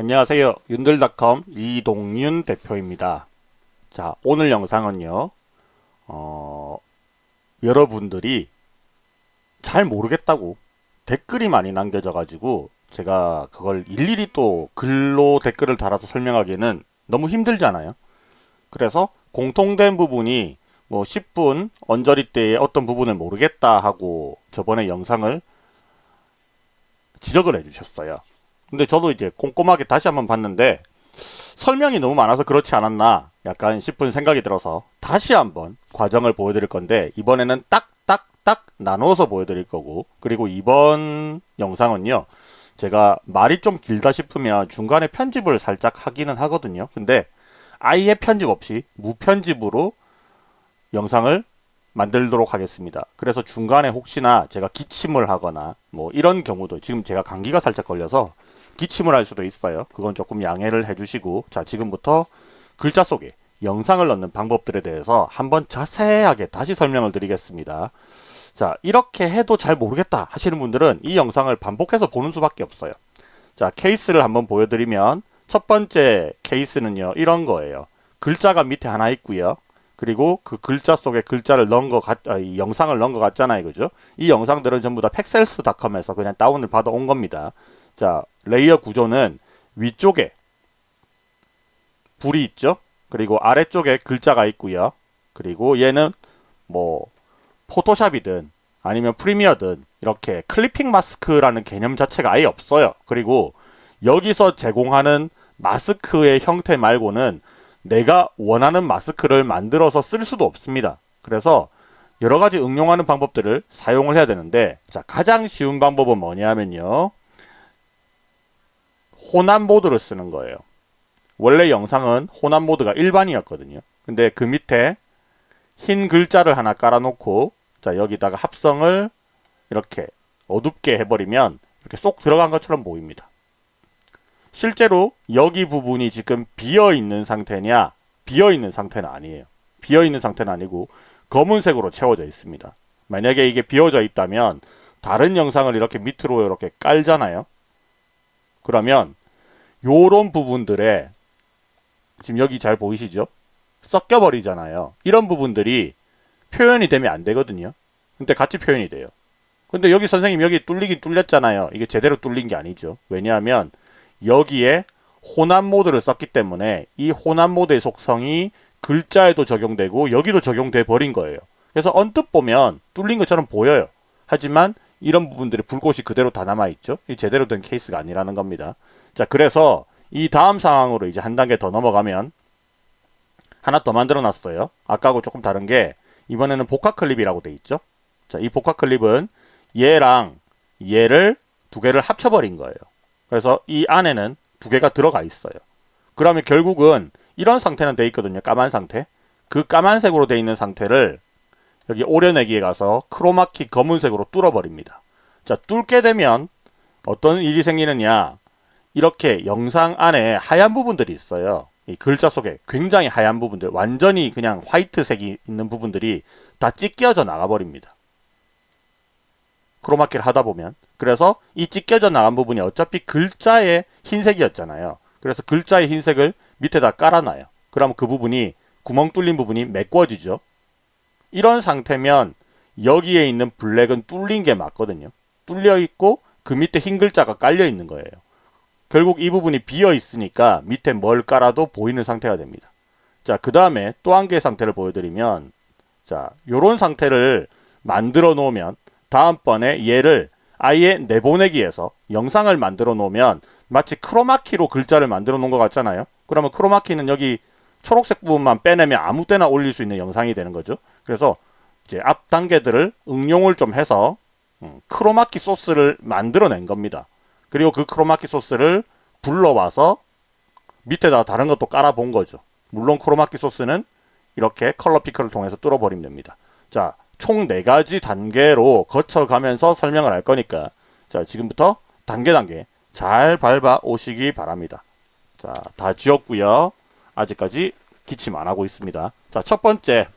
안녕하세요. 윤들닷컴 이동윤 대표입니다. 자, 오늘 영상은요, 어, 여러분들이 잘 모르겠다고 댓글이 많이 남겨져 가지고 제가 그걸 일일이 또 글로 댓글을 달아서 설명하기에는 너무 힘들잖아요. 그래서 공통된 부분이 뭐 10분 언저리 때의 어떤 부분을 모르겠다 하고 저번에 영상을 지적을 해주셨어요. 근데 저도 이제 꼼꼼하게 다시 한번 봤는데 설명이 너무 많아서 그렇지 않았나 약간 싶은 생각이 들어서 다시 한번 과정을 보여드릴 건데 이번에는 딱딱딱 나누어서 보여드릴 거고 그리고 이번 영상은요 제가 말이 좀 길다 싶으면 중간에 편집을 살짝 하기는 하거든요 근데 아예 편집 없이 무편집으로 영상을 만들도록 하겠습니다. 그래서 중간에 혹시나 제가 기침을 하거나 뭐 이런 경우도 지금 제가 감기가 살짝 걸려서 기침을 할 수도 있어요. 그건 조금 양해를 해주시고 자 지금부터 글자 속에 영상을 넣는 방법들에 대해서 한번 자세하게 다시 설명을 드리겠습니다. 자 이렇게 해도 잘 모르겠다 하시는 분들은 이 영상을 반복해서 보는 수밖에 없어요. 자 케이스를 한번 보여드리면 첫 번째 케이스는요 이런 거예요. 글자가 밑에 하나 있고요. 그리고 그 글자 속에 글자를 넣은 거 같, 아, 영상을 넣은 것 같잖아요. 그죠? 이 영상들은 전부 다 Pexels닷컴에서 그냥 다운을 받아 온 겁니다. 자, 레이어 구조는 위쪽에 불이 있죠? 그리고 아래쪽에 글자가 있고요. 그리고 얘는 뭐 포토샵이든 아니면 프리미어든 이렇게 클리핑 마스크라는 개념 자체가 아예 없어요. 그리고 여기서 제공하는 마스크의 형태 말고는 내가 원하는 마스크를 만들어서 쓸 수도 없습니다. 그래서 여러 가지 응용하는 방법들을 사용을 해야 되는데 자 가장 쉬운 방법은 뭐냐면요. 호남 모드를 쓰는 거예요. 원래 영상은 호남 모드가 일반이었거든요. 근데 그 밑에 흰 글자를 하나 깔아놓고 자 여기다가 합성을 이렇게 어둡게 해버리면 이렇게 쏙 들어간 것처럼 보입니다. 실제로 여기 부분이 지금 비어있는 상태냐 비어있는 상태는 아니에요. 비어있는 상태는 아니고 검은색으로 채워져 있습니다. 만약에 이게 비어져 있다면 다른 영상을 이렇게 밑으로 이렇게 깔잖아요. 그러면 요런 부분들에 지금 여기 잘 보이시죠? 섞여 버리잖아요. 이런 부분들이 표현이 되면 안 되거든요. 근데 같이 표현이 돼요. 근데 여기 선생님 여기 뚫리긴 뚫렸잖아요. 이게 제대로 뚫린 게 아니죠. 왜냐하면 여기에 혼합 모드를 썼기 때문에 이 혼합 모드의 속성이 글자에도 적용되고 여기도 적용돼 버린 거예요. 그래서 언뜻 보면 뚫린 것처럼 보여요. 하지만 이런 부분들이 불꽃이 그대로 다 남아있죠. 이 제대로 된 케이스가 아니라는 겁니다. 자, 그래서 이 다음 상황으로 이제 한 단계 더 넘어가면 하나 더 만들어 놨어요. 아까하고 조금 다른 게 이번에는 복합 클립이라고 돼 있죠. 자, 이 복합 클립은 얘랑 얘를 두 개를 합쳐버린 거예요. 그래서 이 안에는 두 개가 들어가 있어요. 그러면 결국은 이런 상태는 돼 있거든요. 까만 상태. 그 까만색으로 돼 있는 상태를 여기 오려내기에 가서 크로마키 검은색으로 뚫어버립니다. 자, 뚫게 되면 어떤 일이 생기느냐. 이렇게 영상 안에 하얀 부분들이 있어요. 이 글자 속에 굉장히 하얀 부분들, 완전히 그냥 화이트색이 있는 부분들이 다 찢겨져 나가버립니다. 크로마키를 하다 보면 그래서 이 찢겨져 나간 부분이 어차피 글자의 흰색이었잖아요. 그래서 글자의 흰색을 밑에다 깔아놔요. 그러면 그 부분이 구멍 뚫린 부분이 메꿔지죠. 이런 상태면 여기에 있는 블랙은 뚫린 게 맞거든요. 뚫려 있고 그 밑에 흰 글자가 깔려 있는 거예요. 결국 이 부분이 비어 있으니까 밑에 뭘 깔아도 보이는 상태가 됩니다. 자, 그 다음에 또 한 개의 상태를 보여드리면 자, 요런 상태를 만들어 놓으면 다음번에 얘를 아예 내보내기에서 영상을 만들어 놓으면 마치 크로마키로 글자를 만들어 놓은 것 같잖아요. 그러면 크로마키는 여기 초록색 부분만 빼내면 아무 때나 올릴 수 있는 영상이 되는 거죠. 그래서 이제 앞 단계들을 응용을 좀 해서 음, 크로마키 소스를 만들어낸 겁니다. 그리고 그 크로마키 소스를 불러와서 밑에다 다른 것도 깔아본 거죠. 물론 크로마키 소스는 이렇게 컬러 피커를 통해서 뚫어버리면 됩니다. 자, 총 4가지 단계로 거쳐가면서 설명을 할 거니까 자 지금부터 단계 단계 잘 밟아 오시기 바랍니다. 자, 다 지웠고요. 아직까지 기침 안 하고 있습니다. 자, 첫 번째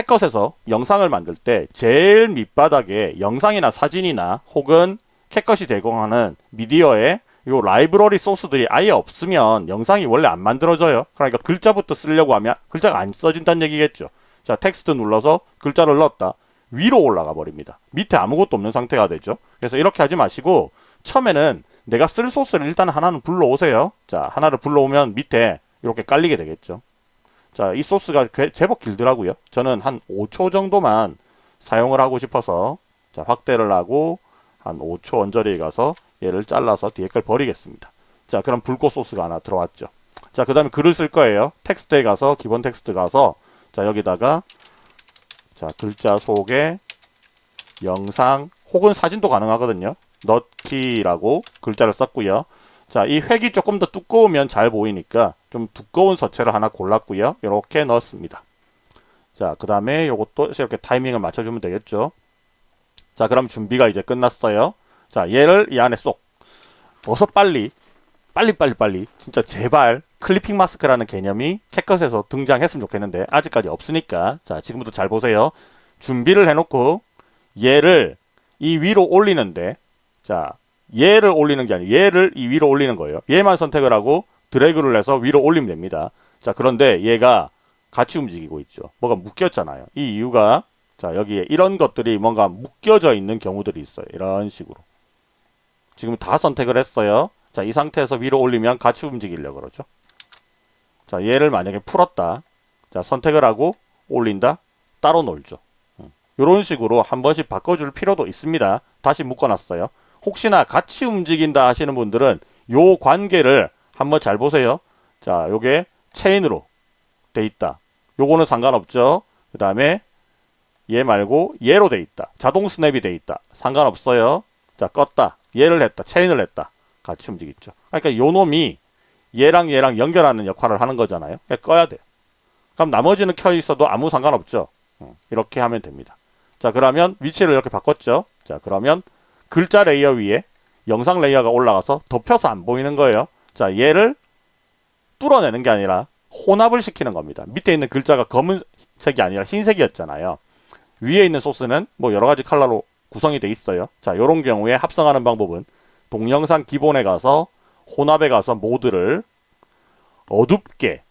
캣컷에서 영상을 만들 때 제일 밑바닥에 영상이나 사진이나 혹은 캣컷이 제공하는 미디어에 요 라이브러리 소스들이 아예 없으면 영상이 원래 안 만들어져요. 그러니까 글자부터 쓰려고 하면 글자가 안 써진다는 얘기겠죠. 자, 텍스트 눌러서 글자를 넣었다. 위로 올라가 버립니다. 밑에 아무것도 없는 상태가 되죠. 그래서 이렇게 하지 마시고 처음에는 내가 쓸 소스를 일단 하나는 불러오세요. 자, 하나를 불러오면 밑에 이렇게 깔리게 되겠죠. 자, 이 소스가 제법 길더라고요. 저는 한 5초 정도만 사용을 하고 싶어서 자, 확대를 하고 한 5초 언저리에 가서 얘를 잘라서 뒤에 걸 버리겠습니다. 자, 그럼 불꽃 소스가 하나 들어왔죠. 자, 그 다음에 글을 쓸 거예요. 텍스트에 가서 기본 텍스트 가서 자, 여기다가 자, 글자 속에 영상 혹은 사진도 가능하거든요. 넣기라고 글자를 썼고요. 자, 이 획이 조금 더 두꺼우면 잘 보이니까 좀 두꺼운 서체를 하나 골랐고요. 이렇게 넣었습니다. 자, 그 다음에 이것도 이렇게 타이밍을 맞춰주면 되겠죠. 자, 그럼 준비가 이제 끝났어요. 자, 얘를 이 안에 쏙. 어서 빨리, 빨리, 빨리, 빨리. 진짜 제발 클리핑 마스크라는 개념이 캣컷에서 등장했으면 좋겠는데 아직까지 없으니까 자, 지금부터 잘 보세요. 준비를 해놓고 얘를 이 위로 올리는데 자, 얘를 올리는 게 아니고 얘를 이 위로 올리는 거예요. 얘만 선택을 하고 드래그를 해서 위로 올리면 됩니다. 자, 그런데 얘가 같이 움직이고 있죠. 뭐가 묶였잖아요. 이 이유가 자, 여기에 이런 것들이 뭔가 묶여져 있는 경우들이 있어요. 이런 식으로. 지금 다 선택을 했어요. 자, 이 상태에서 위로 올리면 같이 움직이려고 그러죠. 자, 얘를 만약에 풀었다. 자, 선택을 하고 올린다. 따로 놀죠. 이런 식으로 한 번씩 바꿔줄 필요도 있습니다. 다시 묶어놨어요. 혹시나 같이 움직인다 하시는 분들은 요 관계를 한번 잘 보세요. 자, 요게 체인으로 돼 있다. 요거는 상관없죠. 그 다음에 얘 말고 얘로 돼 있다. 자동 스냅이 돼 있다. 상관없어요. 자, 껐다. 얘를 했다. 체인을 했다. 같이 움직이죠. 그러니까 요 놈이 얘랑 얘랑 연결하는 역할을 하는 거잖아요. 그러니까 꺼야 돼요. 그럼 나머지는 켜 있어도 아무 상관없죠. 이렇게 하면 됩니다. 자, 그러면 위치를 이렇게 바꿨죠. 자, 그러면 글자 레이어 위에 영상 레이어가 올라가서 덮여서 안 보이는 거예요. 자, 얘를 뚫어내는 게 아니라 혼합을 시키는 겁니다. 밑에 있는 글자가 검은색이 아니라 흰색이었잖아요. 위에 있는 소스는 뭐 여러 가지 컬러로 구성이 돼 있어요. 자, 이런 경우에 합성하는 방법은 동영상 기본에 가서 혼합에 가서 모드를 어둡게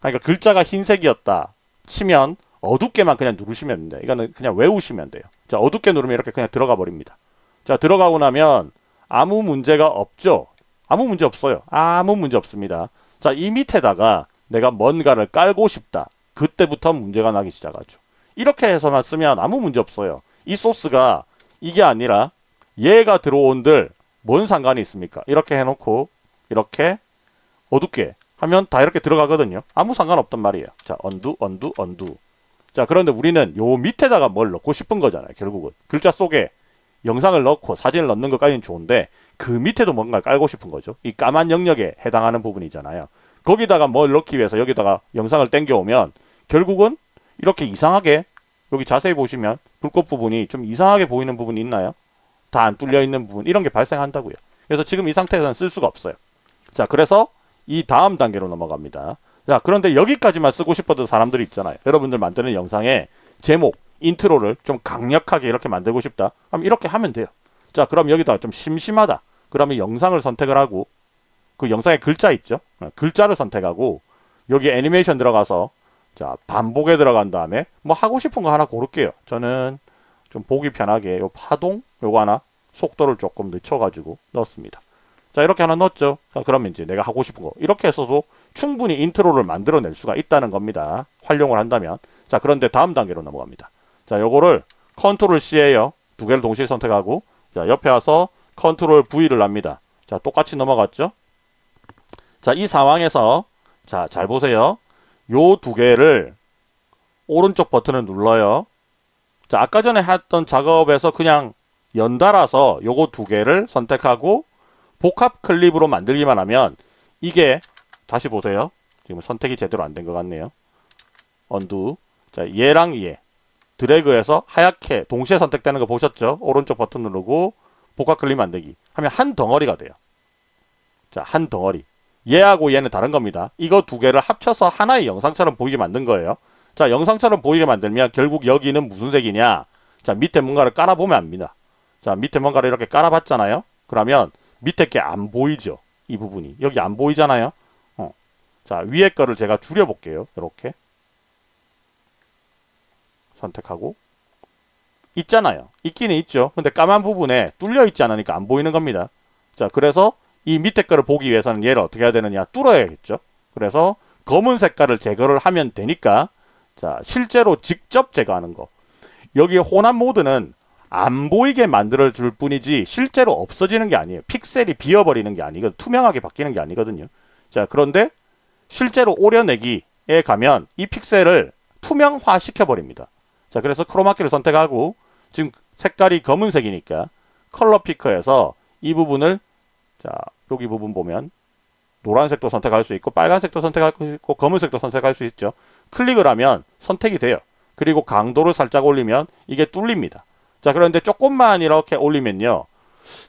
그러니까 글자가 흰색이었다 치면 어둡게만 그냥 누르시면 됩니다. 이거는 그냥 외우시면 돼요. 자, 어둡게 누르면 이렇게 그냥 들어가 버립니다. 자, 들어가고 나면 아무 문제가 없죠. 아무 문제 없어요. 아무 문제 없습니다. 자, 이 밑에다가 내가 뭔가를 깔고 싶다. 그때부터 문제가 나기 시작하죠. 이렇게 해서만 쓰면 아무 문제 없어요. 이 소스가 이게 아니라 얘가 들어온들 뭔 상관이 있습니까? 이렇게 해놓고 이렇게 어둡게 하면 다 이렇게 들어가거든요. 아무 상관없단 말이에요. 자, 언두, 언두, 언두. 자, 그런데 우리는 요 밑에다가 뭘 넣고 싶은 거잖아요. 결국은. 글자 속에 영상을 넣고 사진을 넣는 것까지는 좋은데 그 밑에도 뭔가 깔고 싶은 거죠. 이 까만 영역에 해당하는 부분이잖아요. 거기다가 뭘 넣기 위해서 여기다가 영상을 땡겨오면 결국은 이렇게 이상하게 여기 자세히 보시면 불꽃 부분이 좀 이상하게 보이는 부분이 있나요? 다 안 뚫려 있는 부분 이런 게 발생한다고요. 그래서 지금 이 상태에서는 쓸 수가 없어요. 자 그래서 이 다음 단계로 넘어갑니다. 자 그런데 여기까지만 쓰고 싶어도 사람들이 있잖아요. 여러분들 만드는 영상에 제목, 인트로를 좀 강력하게 이렇게 만들고 싶다. 그럼 이렇게 하면 돼요. 자 그럼 여기다가 좀 심심하다. 그러면 영상을 선택을 하고 그 영상에 글자 있죠. 어, 글자를 선택하고 여기 애니메이션 들어가서 자 반복에 들어간 다음에 뭐 하고 싶은 거 하나 고를게요. 저는 좀 보기 편하게 요 파동 요거 하나 속도를 조금 늦춰가지고 넣었습니다. 자 이렇게 하나 넣었죠. 자, 그러면 이제 내가 하고 싶은 거 이렇게 해서도 충분히 인트로를 만들어낼 수가 있다는 겁니다. 활용을 한다면. 자 그런데 다음 단계로 넘어갑니다. 자 요거를 control C 해요. 두 개를 동시에 선택하고 자 옆에 와서 control V를 합니다. 자 똑같이 넘어갔죠. 자 이 상황에서 자 잘 보세요. 요 두 개를 오른쪽 버튼을 눌러요. 자 아까 전에 했던 작업에서 그냥 연달아서 요거 두 개를 선택하고 복합 클립으로 만들기만 하면 이게 다시 보세요. 지금 선택이 제대로 안 된 것 같네요. 언두. 자, 얘랑 얘. 드래그해서 하얗게 동시에 선택되는 거 보셨죠? 오른쪽 버튼 누르고 복합 클립 만들기 하면 한 덩어리가 돼요. 자, 한 덩어리. 얘하고 얘는 다른 겁니다. 이거 두 개를 합쳐서 하나의 영상처럼 보이게 만든 거예요. 자, 영상처럼 보이게 만들면 결국 여기는 무슨 색이냐? 자, 밑에 뭔가를 깔아보면 압니다. 자, 밑에 뭔가를 이렇게 깔아봤잖아요. 그러면 밑에 게 안 보이죠. 이 부분이. 여기 안 보이잖아요. 어. 자, 위에 거를 제가 줄여볼게요. 이렇게. 선택하고. 있잖아요. 있기는 있죠. 근데 까만 부분에 뚫려 있지 않으니까 안 보이는 겁니다. 자, 그래서 이 밑에 거를 보기 위해서는 얘를 어떻게 해야 되느냐? 뚫어야겠죠. 그래서 검은 색깔을 제거를 하면 되니까 자, 실제로 직접 제거하는 거. 여기 혼합 모드는 안 보이게 만들어 줄 뿐이지 실제로 없어지는 게 아니에요. 픽셀이 비어버리는 게 아니거든. 투명하게 바뀌는 게 아니거든요. 자, 그런데 실제로 오려내기에 가면 이 픽셀을 투명화 시켜 버립니다. 자, 그래서 크로마키를 선택하고 지금 색깔이 검은색이니까 컬러 피커에서 이 부분을 자, 여기 부분 보면 노란색도 선택할 수 있고 빨간색도 선택할 수 있고 검은색도 선택할 수 있죠. 클릭을 하면 선택이 돼요. 그리고 강도를 살짝 올리면 이게 뚫립니다. 자 그런데 조금만 이렇게 올리면요.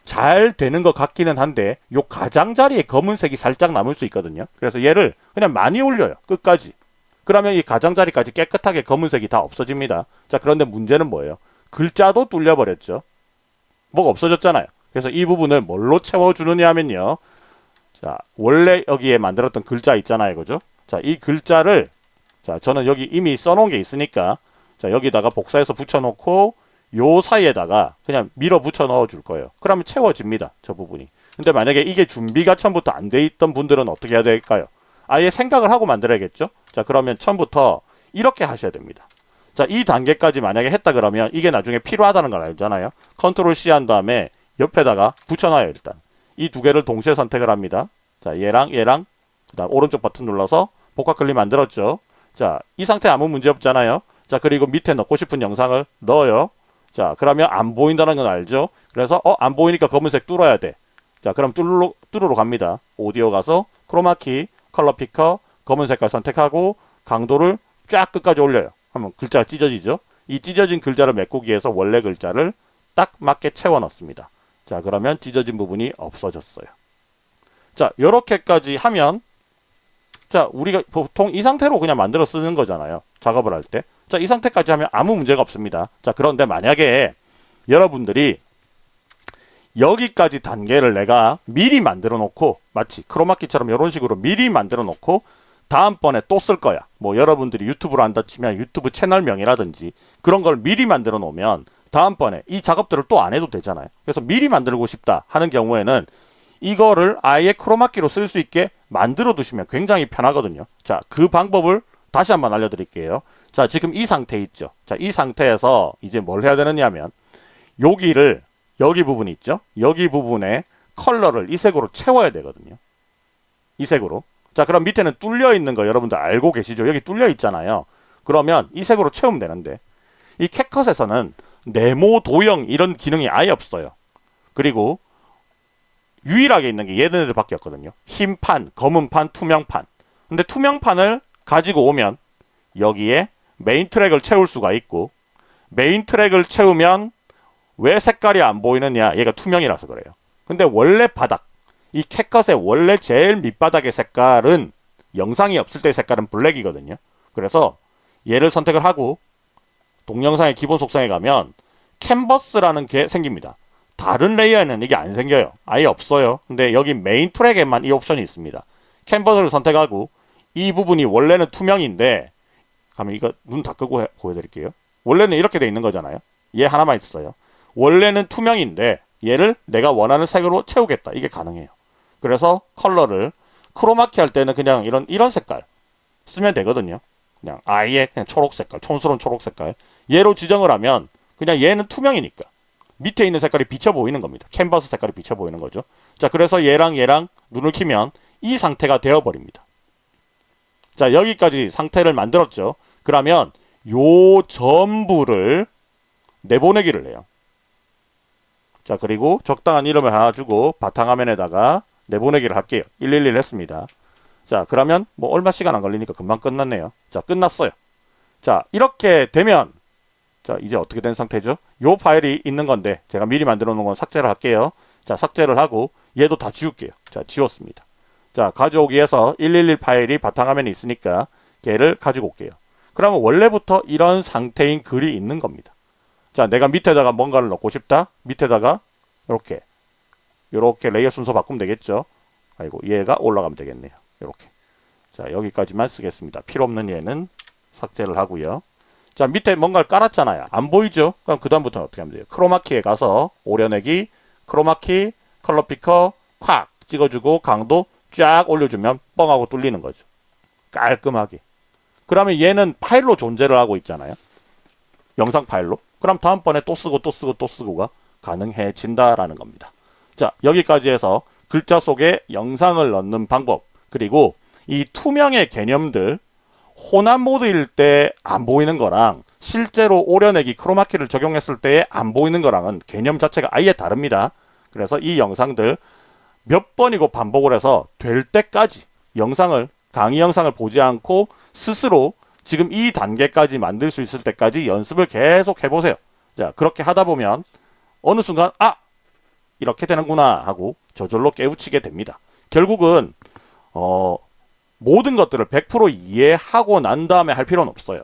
잘 되는 것 같기는 한데 요 가장자리에 검은색이 살짝 남을 수 있거든요. 그래서 얘를 그냥 많이 올려요. 끝까지. 그러면 이 가장자리까지 깨끗하게 검은색이 다 없어집니다. 자 그런데 문제는 뭐예요? 글자도 뚫려버렸죠. 뭐가 없어졌잖아요. 그래서 이 부분을 뭘로 채워주느냐 하면요. 자 원래 여기에 만들었던 글자 있잖아요. 그죠? 자이 글자를 자 저는 여기 이미 써놓은 게 있으니까 자 여기다가 복사해서 붙여놓고 요 사이에다가 그냥 밀어붙여 넣어줄 거예요. 그러면 채워집니다. 저 부분이. 근데 만약에 이게 준비가 처음부터 안 돼 있던 분들은 어떻게 해야 될까요? 아예 생각을 하고 만들어야겠죠? 자 그러면 처음부터 이렇게 하셔야 됩니다. 자 이 단계까지 만약에 했다 그러면 이게 나중에 필요하다는 걸 알잖아요. 컨트롤 C 한 다음에 옆에다가 붙여놔요 일단. 이 두 개를 동시에 선택을 합니다. 자 얘랑 얘랑 그다음 오른쪽 버튼 눌러서 복합 클립 만들었죠. 자 이 상태 아무 문제 없잖아요. 자 그리고 밑에 넣고 싶은 영상을 넣어요. 자, 그러면 안 보인다는 건 알죠? 그래서 어, 안 보이니까 검은색 뚫어야 돼. 자, 그럼 뚫으러, 뚫으러 갑니다. 오디오 가서 크로마키, 컬러 피커, 검은 색깔 선택하고 강도를 쫙 끝까지 올려요. 하면 글자가 찢어지죠? 이 찢어진 글자를 메꾸기 위해서 원래 글자를 딱 맞게 채워 넣습니다. 자, 그러면 찢어진 부분이 없어졌어요. 자, 이렇게까지 하면 자, 우리가 보통 이 상태로 그냥 만들어 쓰는 거잖아요. 작업을 할 때. 자, 이 상태까지 하면 아무 문제가 없습니다. 자, 그런데 만약에 여러분들이 여기까지 단계를 내가 미리 만들어 놓고 마치 크로마키처럼 이런 식으로 미리 만들어 놓고 다음번에 또 쓸 거야. 뭐 여러분들이 유튜브를 한다 치면 유튜브 채널명이라든지 그런 걸 미리 만들어 놓으면 다음번에 이 작업들을 또 안 해도 되잖아요. 그래서 미리 만들고 싶다 하는 경우에는 이거를 아예 크로마키로 쓸 수 있게 만들어 두시면 굉장히 편하거든요. 자, 그 방법을 다시 한번 알려드릴게요. 자, 지금 이 상태 있죠. 자, 이 상태에서 이제 뭘 해야 되느냐 하면 여기를 여기 부분 있죠. 여기 부분에 컬러를 이 색으로 채워야 되거든요. 이 색으로. 자, 그럼 밑에는 뚫려 있는 거 여러분들 알고 계시죠? 여기 뚫려 있잖아요. 그러면 이 색으로 채우면 되는데 이 캣컷에서는 네모 도형 이런 기능이 아예 없어요. 그리고 유일하게 있는 게 얘네들밖에 없거든요. 흰 판, 검은 판, 투명 판. 근데 투명 판을 가지고 오면 여기에 메인 트랙을 채울 수가 있고 메인 트랙을 채우면 왜 색깔이 안 보이느냐? 얘가 투명이라서 그래요. 근데 원래 바닥 이 캣컷의 원래 제일 밑바닥의 색깔은 영상이 없을 때 색깔은 블랙이거든요. 그래서 얘를 선택을 하고 동영상의 기본 속성에 가면 캔버스라는 게 생깁니다. 다른 레이어에는 이게 안 생겨요. 아예 없어요. 근데 여기 메인 트랙에만 이 옵션이 있습니다. 캔버스를 선택하고 이 부분이 원래는 투명인데 가면 이거 눈 다 끄고 해, 보여드릴게요. 원래는 이렇게 돼 있는 거잖아요. 얘 하나만 있어요. 원래는 투명인데 얘를 내가 원하는 색으로 채우겠다. 이게 가능해요. 그래서 컬러를 크로마키 할 때는 그냥 이런 이런 색깔 쓰면 되거든요. 그냥 아예 그냥 초록 색깔, 촌스러운 초록 색깔. 얘로 지정을 하면 그냥 얘는 투명이니까 밑에 있는 색깔이 비쳐 보이는 겁니다. 캔버스 색깔이 비쳐 보이는 거죠. 자, 그래서 얘랑 얘랑 눈을 키면 이 상태가 되어 버립니다. 자 여기까지 상태를 만들었죠. 그러면 요 전부를 내보내기를 해요. 자 그리고 적당한 이름을 하나 주고 바탕화면에다가 내보내기를 할게요. 111 했습니다. 자 그러면 뭐 얼마 시간 안 걸리니까 금방 끝났네요. 자 끝났어요. 자 이렇게 되면 자 이제 어떻게 된 상태죠? 요 파일이 있는 건데 제가 미리 만들어 놓은 건 삭제를 할게요. 자 삭제를 하고 얘도 다 지울게요. 자 지웠습니다. 자 가져오기 위해서 111 파일이 바탕화면에 있으니까 걔를 가지고 올게요. 그러면 원래부터 이런 상태인 글이 있는 겁니다. 자, 내가 밑에다가 뭔가를 넣고 싶다. 밑에다가 이렇게 이렇게 레이어 순서 바꾸면 되겠죠. 아이고 얘가 올라가면 되겠네요. 이렇게. 자, 여기까지만 쓰겠습니다. 필요 없는 얘는 삭제를 하고요. 자, 밑에 뭔가를 깔았잖아요. 안 보이죠? 그럼 그 다음부터는 어떻게 하면 돼요? 크로마키에 가서 오려내기, 크로마키, 컬러 피커, 콱 찍어주고 강도 쫙 올려주면 뻥하고 뚫리는 거죠. 깔끔하게. 그러면 얘는 파일로 존재를 하고 있잖아요. 영상 파일로. 그럼 다음번에 또 쓰고 또 쓰고 또 쓰고가 가능해진다라는 겁니다. 자, 여기까지 해서 글자 속에 영상을 넣는 방법, 그리고 이 투명의 개념들, 혼합 모드일 때 안 보이는 거랑 실제로 오려내기 크로마키를 적용했을 때 안 보이는 거랑은 개념 자체가 아예 다릅니다. 그래서 이 영상들 몇 번이고 반복을 해서 될 때까지 영상을 강의 영상을 보지 않고 스스로 지금 이 단계까지 만들 수 있을 때까지 연습을 계속 해보세요. 자 그렇게 하다 보면 어느 순간 아 이렇게 되는구나 하고 저절로 깨우치게 됩니다. 결국은 어, 모든 것들을 100% 이해하고 난 다음에 할 필요는 없어요.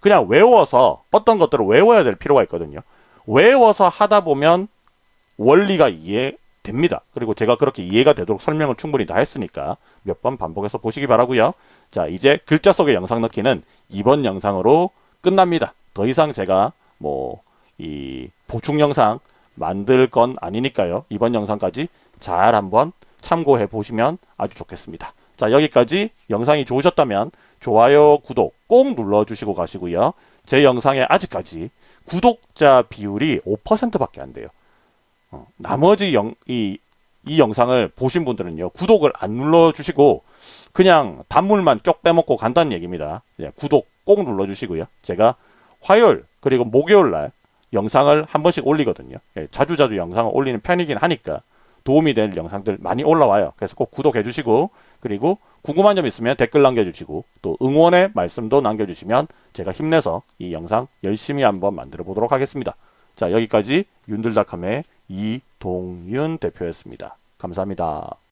그냥 외워서 어떤 것들을 외워야 될 필요가 있거든요. 외워서 하다 보면 원리가 이해 됩니다. 그리고 제가 그렇게 이해가 되도록 설명을 충분히 다 했으니까 몇 번 반복해서 보시기 바라고요. 자, 이제 글자 속의 영상 넣기는 이번 영상으로 끝납니다. 더 이상 제가 뭐 이 보충 영상 만들 건 아니니까요. 이번 영상까지 잘 한번 참고해 보시면 아주 좋겠습니다. 자, 여기까지 영상이 좋으셨다면 좋아요, 구독 꼭 눌러주시고 가시고요. 제 영상에 아직까지 구독자 비율이 5%밖에 안 돼요. 어, 나머지 영, 이, 이 영상을 보신 분들은요, 구독을 안 눌러주시고, 그냥 단물만 쪽 빼먹고 간다는 얘기입니다. 예, 구독 꼭 눌러주시고요. 제가 화요일, 그리고 목요일 날 영상을 한 번씩 올리거든요. 예, 자주 자주 영상을 올리는 편이긴 하니까 도움이 될 영상들 많이 올라와요. 그래서 꼭 구독해 주시고, 그리고 궁금한 점 있으면 댓글 남겨주시고, 또 응원의 말씀도 남겨주시면 제가 힘내서 이 영상 열심히 한번 만들어 보도록 하겠습니다. 자, 여기까지 윤들닷컴의 이동윤 대표였습니다. 감사합니다.